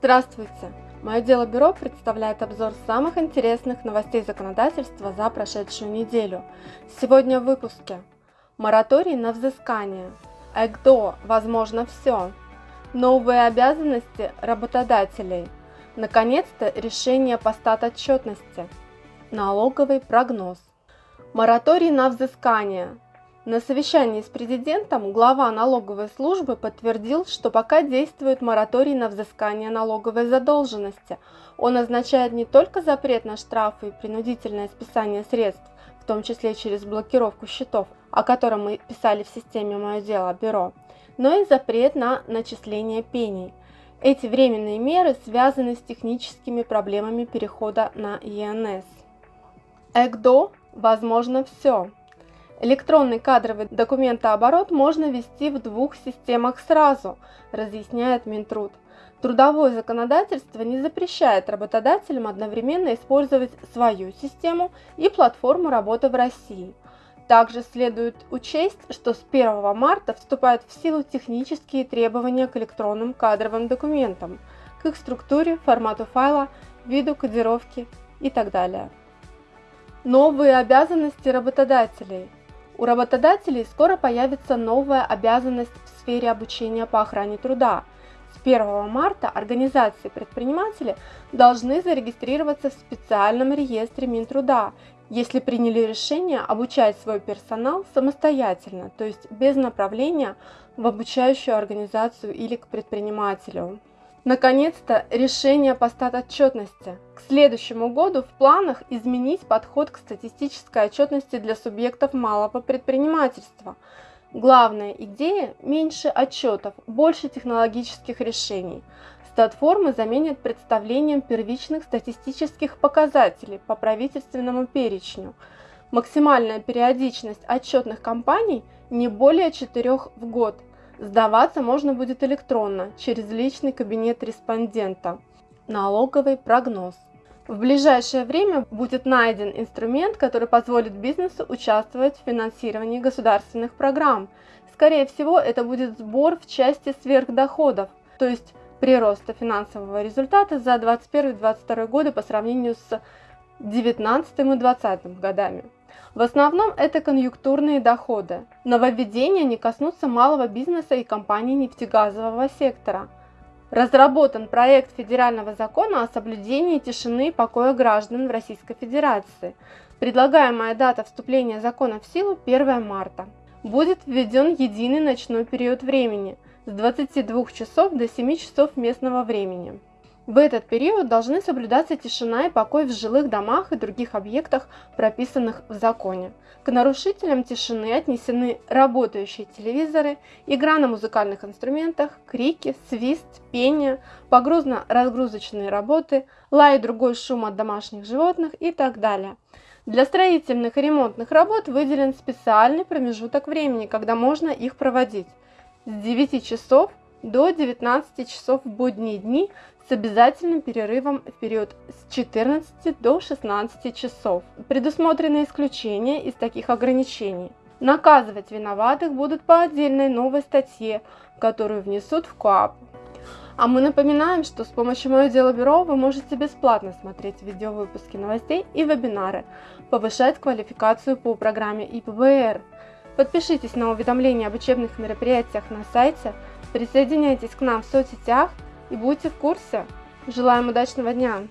Здравствуйте! Мое дело бюро представляет обзор самых интересных новостей законодательства за прошедшую неделю. Сегодня в выпуске. Мораторий на взыскание. ЭГДО «Возможно все». Новые обязанности работодателей. Наконец-то решение по статотчетности. Налоговый прогноз. Мораторий на взыскание. На совещании с президентом глава налоговой службы подтвердил, что пока действует мораторий на взыскание налоговой задолженности. Он означает не только запрет на штрафы и принудительное списание средств, в том числе через блокировку счетов, о котором мы писали в системе «Мое дело. Бюро», но и запрет на начисление пений. Эти временные меры связаны с техническими проблемами перехода на ЕНС. ЭГДО возможно все. Электронный кадровый документооборот можно вести в двух системах сразу, разъясняет Минтруд. Трудовое законодательство не запрещает работодателям одновременно использовать свою систему и платформу работы в России. Также следует учесть, что с 1 марта вступают в силу технические требования к электронным кадровым документам, к их структуре, формату файла, виду кодировки и так далее. Новые обязанности работодателей – у работодателей скоро появится новая обязанность в сфере обучения по охране труда. С 1 марта организации предприниматели должны зарегистрироваться в специальном реестре Минтруда, если приняли решение обучать свой персонал самостоятельно, то есть без направления в обучающую организацию или к предпринимателю. Наконец-то решение по статотчетности. К следующему году в планах изменить подход к статистической отчетности для субъектов малого предпринимательства. Главная идея – меньше отчетов, больше технологических решений. Статформы заменят представлением первичных статистических показателей по правительственному перечню. Максимальная периодичность отчетных кампаний не более 4 в год – Сдаваться можно будет электронно, через личный кабинет респондента. Налоговый прогноз. В ближайшее время будет найден инструмент, который позволит бизнесу участвовать в финансировании государственных программ. Скорее всего, это будет сбор в части сверхдоходов, то есть прироста финансового результата за 2021-2022 годы по сравнению с 2019 и 2020 годами. В основном это конъюнктурные доходы. Нововведения не коснутся малого бизнеса и компаний нефтегазового сектора. Разработан проект федерального закона о соблюдении тишины и покоя граждан в Российской Федерации. Предлагаемая дата вступления закона в силу 1 марта. Будет введен единый ночной период времени с 22 часов до 7 часов местного времени. В этот период должны соблюдаться тишина и покой в жилых домах и других объектах, прописанных в законе. К нарушителям тишины отнесены работающие телевизоры, игра на музыкальных инструментах, крики, свист, пение, погрузно-разгрузочные работы, лай и другой шум от домашних животных и так далее. Для строительных и ремонтных работ выделен специальный промежуток времени, когда можно их проводить с 9 часов до 19 часов в будние дни с обязательным перерывом в период с 14 до 16 часов. Предусмотрены исключения из таких ограничений. Наказывать виноватых будут по отдельной новой статье, которую внесут в КОАП. А мы напоминаем, что с помощью Мое Дело Бюро вы можете бесплатно смотреть видеовыпуски новостей и вебинары, повышать квалификацию по программе ИПБР. Подпишитесь на уведомления об учебных мероприятиях на сайте, присоединяйтесь к нам в соцсетях – и будьте в курсе. Желаем удачного дня!